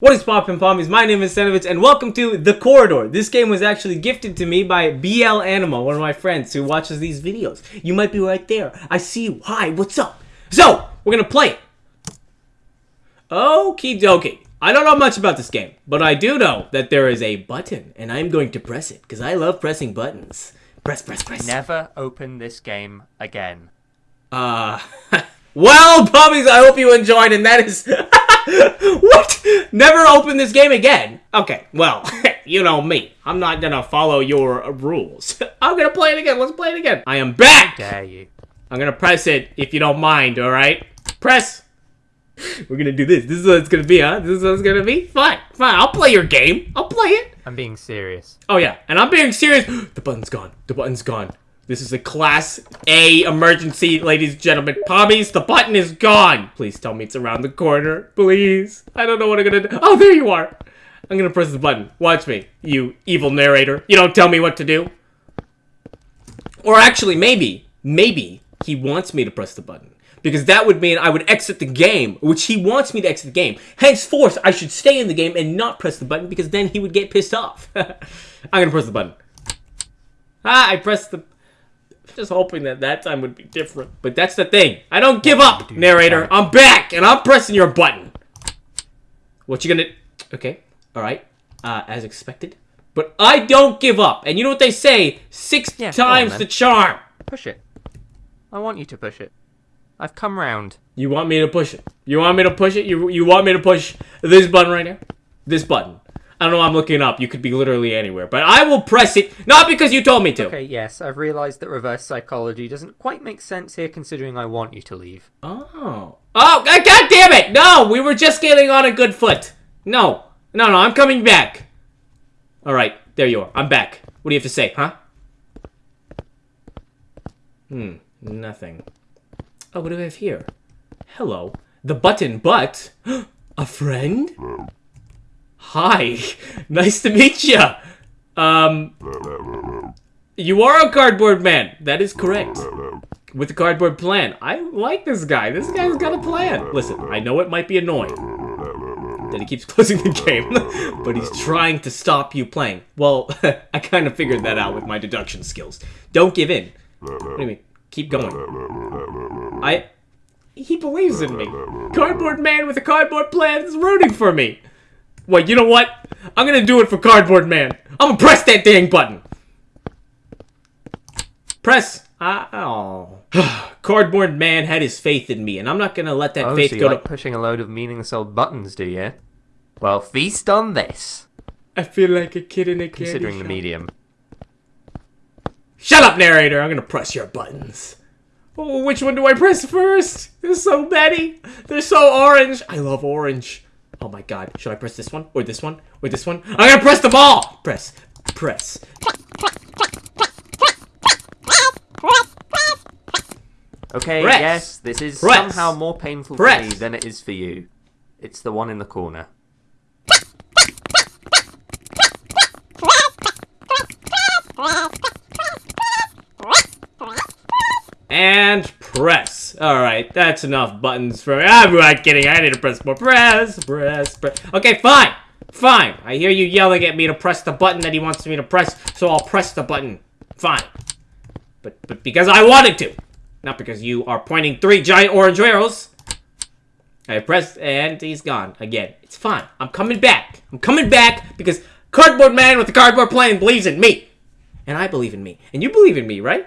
What is poppin' pommies? My name is Senovitz and welcome to The Corridor. This game was actually gifted to me by BL Anima, one of my friends who watches these videos. You might be right there. I see you. Hi, what's up? So, we're gonna play it. Okie dokie. I don't know much about this game, but I do know that there is a button and I'm going to press it because I love pressing buttons. Press, press, press. Never open this game again. Uh, well, puppies, I hope you enjoyed, and that is... what? Never open this game again? Okay, well, you know me. I'm not gonna follow your rules. I'm gonna play it again. Let's play it again. I am back! Dare you? I'm gonna press it if you don't mind, alright? Press! We're gonna do this. This is what it's gonna be, huh? This is what it's gonna be? Fine, fine. I'll play your game. I'll play it. I'm being serious. Oh yeah, and I'm being serious. the button's gone. The button's gone. This is a class A emergency, ladies and gentlemen. Pommies, the button is gone. Please tell me it's around the corner. Please. I don't know what I'm gonna do. Oh, there you are. I'm gonna press the button. Watch me, you evil narrator. You don't tell me what to do. Or actually, maybe, maybe he wants me to press the button. Because that would mean I would exit the game, which he wants me to exit the game. Henceforth, I should stay in the game and not press the button because then he would get pissed off. I'm gonna press the button. Ah, I pressed the just hoping that that time would be different. But that's the thing. I don't give up, narrator. I'm back, and I'm pressing your button. What you gonna... Okay, alright. Uh, as expected. But I don't give up. And you know what they say? Six Yeah, times on, the charm. Push it. I want you to push it. I've come round. You want me to push it? You want me to push it? You, you want me to push this button right here? This button. I don't know, I'm looking up. You could be literally anywhere. But I will press it, not because you told me to. Okay, yes, I've realised that reverse psychology doesn't quite make sense here considering I want you to leave. Oh. Oh, god god damn it! No, we were just getting on a good foot. No. No, no, I'm coming back. Alright, there you are. I'm back. What do you have to say, huh? Hmm, nothing. Oh, what do we have here? Hello. The button, but... a friend? Hi. Nice to meet you. Um... You are a cardboard man. That is correct. With a cardboard plan. I like this guy. This guy's got a plan. Listen, I know it might be annoying that he keeps closing the game, but he's trying to stop you playing. Well, I kind of figured that out with my deduction skills. Don't give in. What do you mean? Keep going. I... He believes in me. Cardboard man with a cardboard plan is rooting for me. Wait, you know what? I'm gonna do it for Cardboard Man. I'm gonna press that dang button. Press. Uh, oh. Cardboard Man had his faith in me, and I'm not gonna let that oh, faith so you go like to. pushing a load of meaningless old buttons, do you? Well, feast on this, I feel like a kid in a candy considering the medium. Shut up, narrator! I'm gonna press your buttons. Oh, which one do I press first? There's so many. They're so orange. I love orange. Oh my god. Should I press this one? Or this one? Or this one? I'm gonna press them all! Press. Press. Okay, Press. yes, this is Press. somehow more painful for me than it is for you. It's the one in the corner. And press. Alright, that's enough buttons for me. I'm not kidding. I need to press more. Press, press, press. Okay, fine. Fine. I hear you yelling at me to press the button that he wants me to press, so I'll press the button. Fine. But but because I wanted to. Not because you are pointing three giant orange arrows. I pressed and he's gone again. It's fine. I'm coming back. I'm coming back because Cardboard Man with the cardboard plane believes in me. And I believe in me. And you believe in me, right?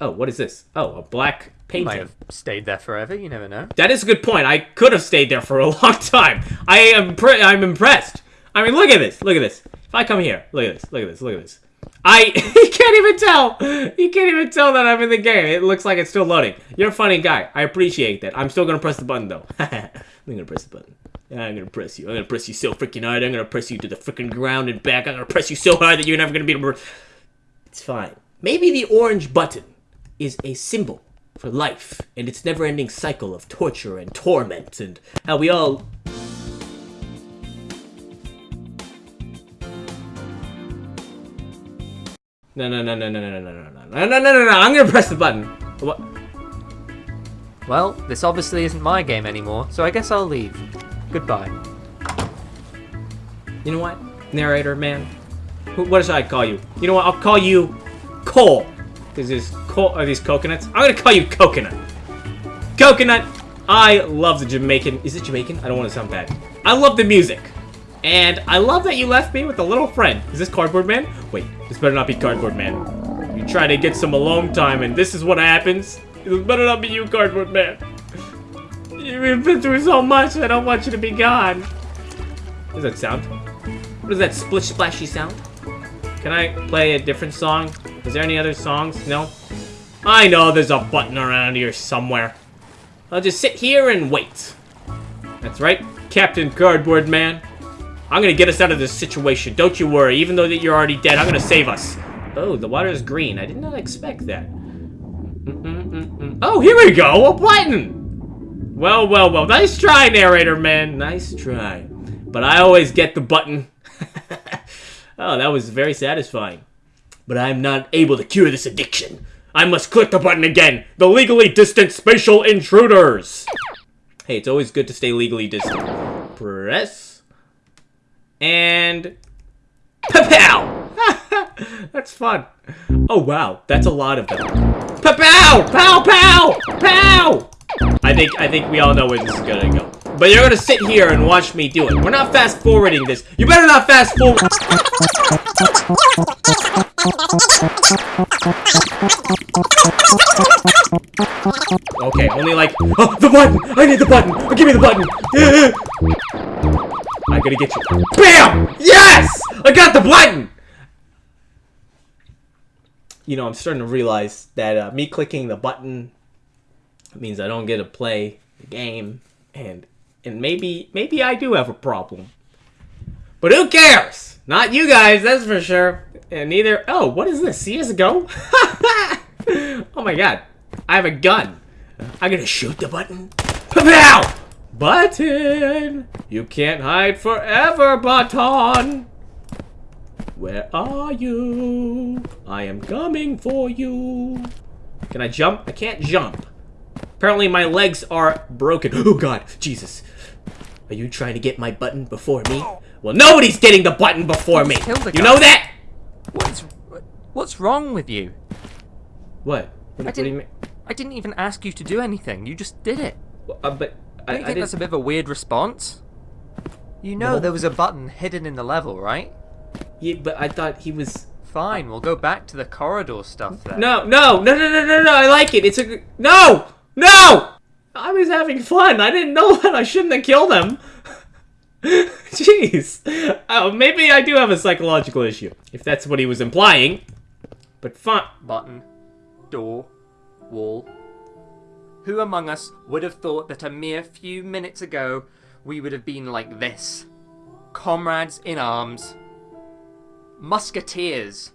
Oh, what is this? Oh, a black Might painting. have stayed there forever, you never know. That is a good point. I could have stayed there for a long time. I am pre- I'm impressed. I mean, look at this. Look at this. If I come here, look at this. Look at this. Look at this. I you can't even tell. You can't even tell that I'm in the game. It looks like it's still loading. You're a funny guy. I appreciate that. I'm still gonna press the button though. I'm gonna press the button. I'm gonna press you. I'm gonna press you so freaking hard. I'm gonna press you to the freaking ground and back. I'm gonna press you so hard that you're never gonna be able to. It's fine. Maybe the orange button is a symbol for life and its never-ending cycle of torture and torment and how we all No no no no no no no no no no no no no no I'm gonna press the button. What? Well, this obviously isn't my game anymore, so I guess I'll leave. Goodbye. You know what? Narrator man. What should I call you? You know what? I'll call you Cole. Is this Are these coconuts? I'm gonna call you Coconut. Coconut. I love the Jamaican. Is it Jamaican? I don't want to sound bad. I love the music. And I love that you left me with a little friend. Is this Cardboard Man? Wait, this better not be Cardboard Man. You try to get some alone time, and this is what happens. This better not be you, Cardboard Man. You've been through so much, I don't want you to be gone. What does that sound? What is that splish splashy sound? Can I play a different song? Is there any other songs? No? I know there's a button around here somewhere. I'll just sit here and wait. That's right, Captain Cardboard Man. I'm gonna get us out of this situation. Don't you worry. Even though that you're already dead, I'm gonna save us. Oh, the water is green. I did not expect that. Oh, here we go. A button. Well, well, well. Nice try, narrator man. Nice try. But I always get the button. oh, that was very satisfying. But I'm not able to cure this addiction. I must click the button again. The legally distant spatial intruders. Hey, it's always good to stay legally distant. Press. And... Pow! That's fun. Oh, wow. That's a lot of them. Pow! Pow! Pow! Pow! I think, I think we all know where this is gonna go. But you're gonna sit here and watch me do it. We're not fast forwarding this. You better not fast forward. Okay, only like, oh, the button! I need the button! Oh, give me the button! I'm gonna get you. BAM! Yes! I got the button! You know, I'm starting to realize that uh, me clicking the button means I don't get to play the game, and and maybe maybe I do have a problem. But who cares? Not you guys, that's for sure. And neither. Oh, what is this? CS:GO? oh my god, I have a gun. I'm gonna shoot the button. Pow! Button! You can't hide forever, Button! Where are you? I am coming for you. Can I jump? I can't jump. Apparently my legs are broken. Oh god, Jesus. Are you trying to get my button before me? Well, nobody's getting the button before me. You know that? What's what's wrong with you? What? What, you didn't-? I didn't even ask you to do anything. You just did it. Uh, but I, Don't you I think that's a bit of a weird response? You know No. there was a button hidden in the level, right? Yeah, but I thought he was. Fine, we'll go back to the corridor stuff then. No, no, no, no, no, no, no. I like it. It's a no, no. I was having fun. I didn't know that I shouldn't have killed him. Jeez. Oh, maybe I do have a psychological issue, if that's what he was implying. But fine. Button, door, wall. Who among us would have thought that a mere few minutes ago we would have been like this? Comrades in arms. Musketeers.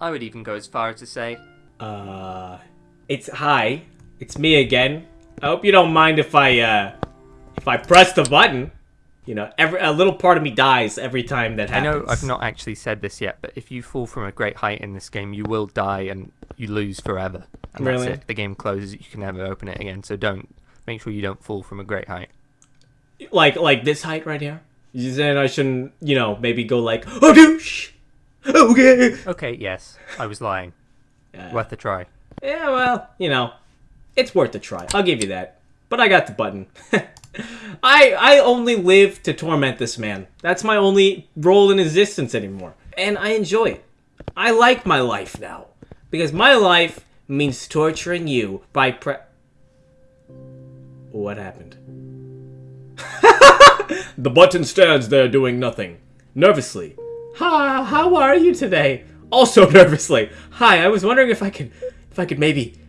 I would even go as far as to say, Uh, it's hi. It's me again. I hope you don't mind if I uh, if I press the button. You know, every a little part of me dies every time that happens. I know I've not actually said this yet, but if you fall from a great height in this game, you will die and you lose forever. And Really? that's it. The game closes, you can never open it again, so don't. Make sure you don't fall from a great height. like like this height right here. You saying I shouldn't, you know, maybe go like, oh douche. Okay. Okay, yes, I was lying. Uh, Worth a try. Yeah, well, you know, it's worth a try. I'll give you that. But I got the button. I I only live to torment this man. That's my only role in existence anymore. And I enjoy it. I like my life now. Because my life means torturing you by pre What happened? the button stands there doing nothing. Nervously. Hi, how are you today? Also nervously. Hi, I was wondering if I could if I could maybe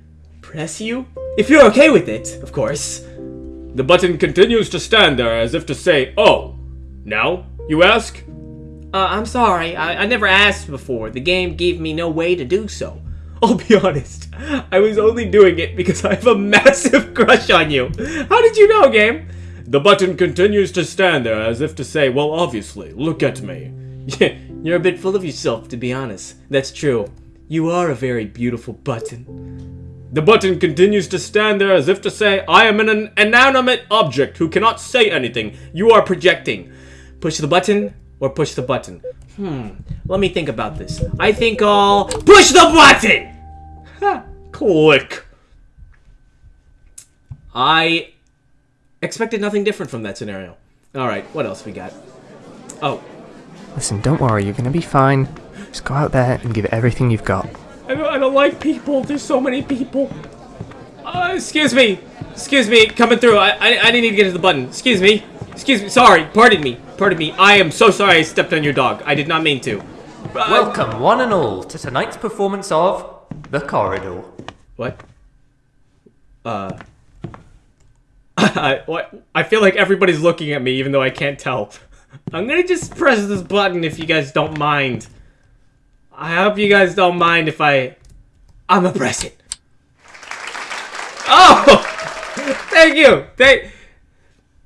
press you? If you're okay with it, of course. The button continues to stand there as if to say, Oh, now, you ask? Uh, I'm sorry, I, I never asked before. The game gave me no way to do so. I'll be honest, I was only doing it because I have a massive crush on you. How did you know, game? The button continues to stand there as if to say, Well, obviously, look at me. Yeah, you're a bit full of yourself, to be honest. That's true. You are a very beautiful button. The button continues to stand there as if to say, I am an inanimate object who cannot say anything. You are projecting. Push the button, or push the button? Hmm. Let me think about this. I think I'll push the button. Ha, Click. I expected nothing different from that scenario. All right, what else we got? Oh, Listen, don't worry, you're gonna be fine. Just go out there and give everything you've got. I don't, I don't like people. There's so many people. Uh, excuse me. Excuse me. Coming through. I, I, I didn't even get to the button. Excuse me. Excuse me. Sorry. Pardon me. Pardon me. I am so sorry I stepped on your dog. I did not mean to. Uh, Welcome, one and all, to tonight's performance of The Corridor. What? Uh. I, what? I feel like everybody's looking at me even though I can't tell. I'm gonna just press this button if you guys don't mind. I hope you guys don't mind if I... I'm gonna press it. Oh! Thank you! Thank...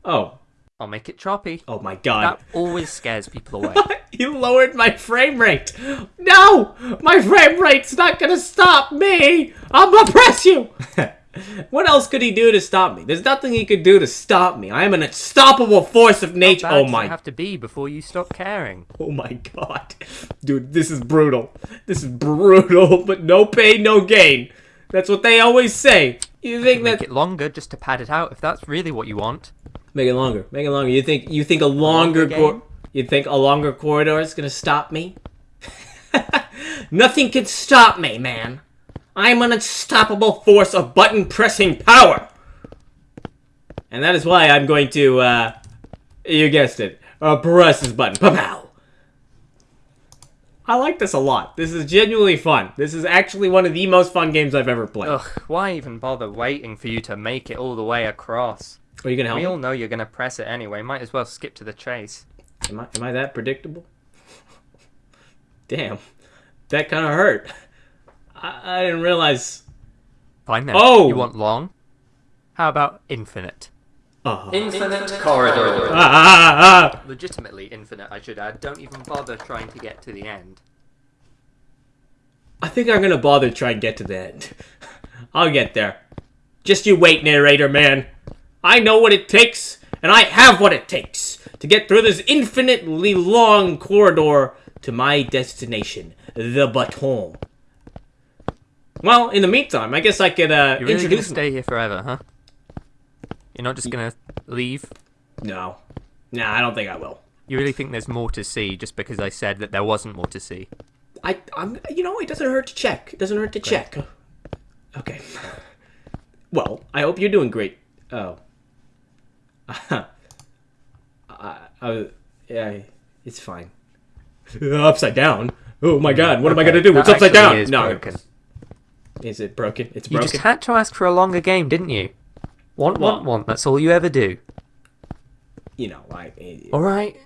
Oh. I'll make it choppy. Oh my god. That always scares people away. You lowered my frame rate. No! My frame rate's not gonna stop me! I'm gonna press you! what else could he do to stop me? There's nothing he could do to stop me. I am an unstoppable force of nature. Oh my have to be before you stop caring. Oh my god. Dude, this is brutal. This is brutal, but no pain, no gain. That's what they always say. You think that Make it longer just to pad it out if that's really what you want. Make it longer. Make it longer. You think you think a longer longer cor- you think a longer corridor is gonna stop me? Nothing can stop me, man. I'm an unstoppable force of button pressing power. And that is why I'm going to uh you guessed it. Uh, press this button. Pow. I like this a lot. This is genuinely fun. This is actually one of the most fun games I've ever played. Ugh, why even bother waiting for you to make it all the way across? Are you gonna help We all know you're gonna press it anyway, might as well skip to the chase. Am I, am I that predictable? Damn. That kind of hurt. I, I didn't realize. Fine then. Oh! You want long? How about infinite? Oh. Infinite corridor. Ah, ah, ah. Legitimately infinite, I should add. Don't even bother trying to get to the end. I think I'm gonna bother try and get to the end. I'll get there. Just you wait, narrator man. I know what it takes, and I have what it takes to get through this infinitely long corridor to my destination, the Baton. Well, in the meantime, I guess I could uh, You're really gonna stay here forever, huh? You're not just gonna leave? No, nah, I don't think I will. You really think there's more to see just because I said that there wasn't more to see? I, I'm, you know, it doesn't hurt to check. It doesn't hurt to check. Okay. Well, I hope you're doing great. Oh. I, I, uh, uh, yeah, it's fine. upside down. Oh my hmm. God! What am I gonna do? that It's upside down. no, broken. Is it broken? It's broken. You just had to ask for a longer game, didn't you? Want, want, want. That's all you ever do. You know, I. Alright.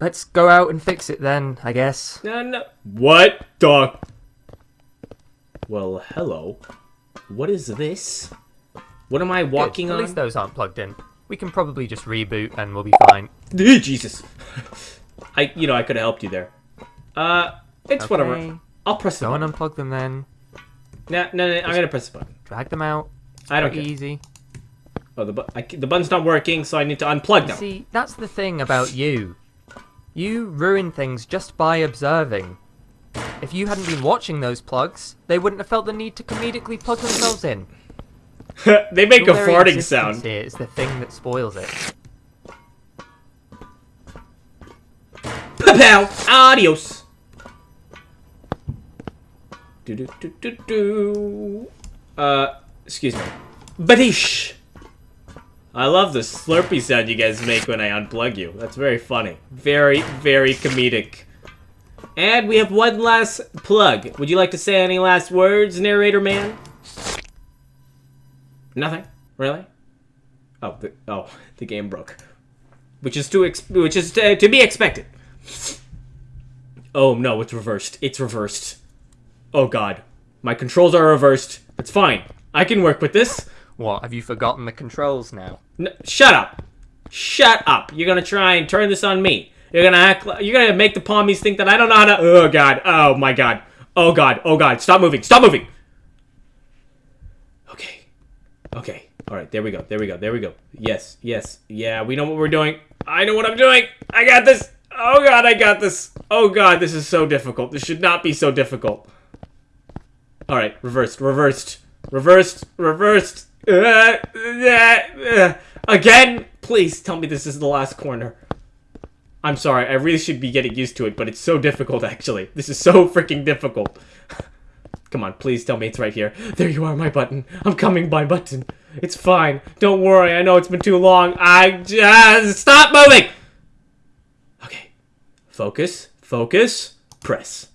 Let's go out and fix it then, I guess. No, no. What the? Well, hello. What is this? What am I walking Good. At least those aren't plugged in. We can probably just reboot and we'll be fine. Eh, Jesus. I, you know, I could have helped you there. Uh, it's whatever. I'll press the Go and unplug them then. No, no, no, I'm gonna press the button. Drag them out. I don't care. easy. Oh, the, bu- I, the button's not working, so I need to unplug them. see, that's the thing about you. You ruin things just by observing. If you hadn't been watching those plugs, they wouldn't have felt the need to comedically plug themselves in. they make a Your very farting sound. Here is the thing that spoils it. Pow! Adios! Do do do do do. Uh, excuse me. Badish! I love the slurpy sound you guys make when I unplug you. That's very funny. Very, very comedic. And we have one last plug. Would you like to say any last words, narrator man? Nothing? Really? Oh, the, oh, the game broke. Which is to which is to, to be expected. Oh no, it's reversed. It's reversed. Oh god. My controls are reversed. It's fine. I can work with this. What, have you forgotten the controls now? N- shut up. Shut up. You're gonna try and turn this on me. You're gonna act like, you're gonna make the pommies think that I don't know how to Oh god. Oh my god. Oh god. Oh god. Stop moving. Stop moving. Okay. Okay. Alright, there we go. There we go. There we go. Yes. Yes. Yeah, we know what we're doing. I know what I'm doing. I got this. Oh god, I got this. Oh god, this is so difficult. This should not be so difficult. Alright, reversed, reversed, reversed, reversed. Uh, uh, uh. Again? Please tell me this is the last corner. I'm sorry, I really should be getting used to it, but it's so difficult actually. This is so freaking difficult. Come on, please tell me it's right here. There you are, my button. I'm coming, my button. It's fine. Don't worry, I know it's been too long. I just... Stop moving! Okay. Focus, focus, press.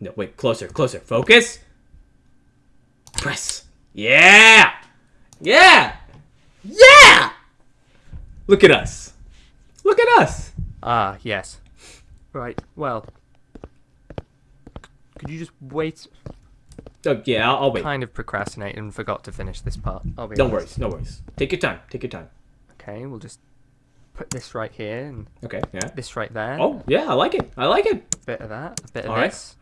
No, wait, closer, closer. Focus. Press. Yeah! Yeah! Yeah! Look at us. Look at us. Ah, yes. Right, well. Could you just wait? Oh, yeah, I'll, I'll wait. Kind of procrastinate and forgot to finish this part. I'll be Don't honest. worry, no worries. Take your time, take your time. Okay, we'll just put this right here and Okay, yeah. this right there. Oh, yeah, I like it. I like it. A bit of that, a bit of All right. this.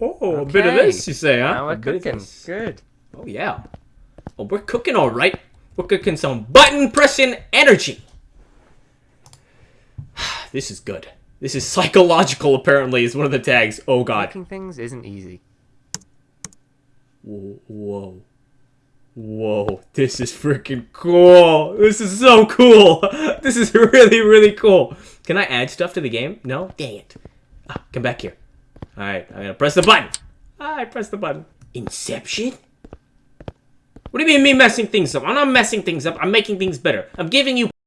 Oh, a bit of this, you say, huh? Now we're cooking. Good. Oh, yeah. Oh, we're cooking all right. We're cooking some button pressing energy. this is good. This is psychological, apparently, is one of the tags. Oh, God. Making things isn't easy. Whoa. Whoa. Whoa. This is freaking cool. This is so cool. This is really, really cool. Can I add stuff to the game? No? Dang it. Ah, come back here. Alright, I'm gonna press the button. I press the button. Inception? What do you mean me messing things up? I'm not messing things up. I'm making things better. I'm giving you